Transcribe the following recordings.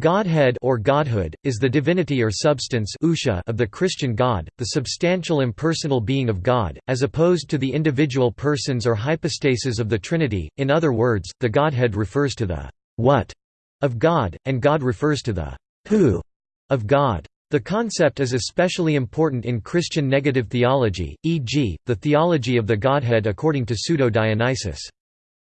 Godhead or Godhood, is the divinity or substance of the Christian God, the substantial impersonal being of God, as opposed to the individual persons or hypostases of the Trinity, in other words, the Godhead refers to the «what» of God, and God refers to the «who» of God. The concept is especially important in Christian negative theology, e.g., the theology of the Godhead according to Pseudo-Dionysius.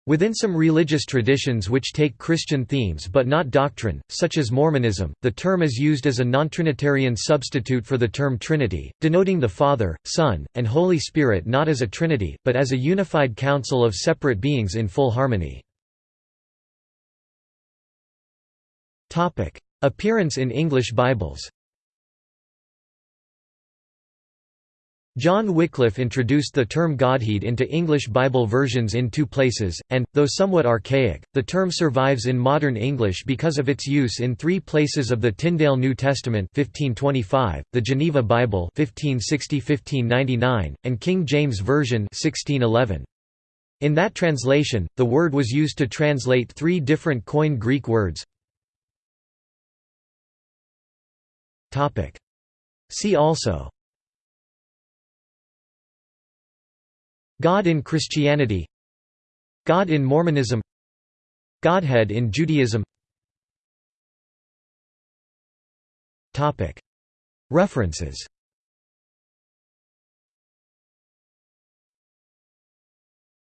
Within some religious traditions which take Christian themes but not doctrine, such as Mormonism, the term is used as a non-Trinitarian substitute for the term Trinity, denoting the Father, Son, and Holy Spirit not as a Trinity, but as a unified council of separate beings in full harmony. Appearance in English Bibles John Wycliffe introduced the term Godhead into English Bible versions in two places, and, though somewhat archaic, the term survives in modern English because of its use in three places of the Tyndale New Testament 1525, the Geneva Bible 1560–1599, and King James Version 1611. In that translation, the word was used to translate three different Koine Greek words. See also God in Christianity God in Mormonism Godhead in Judaism. References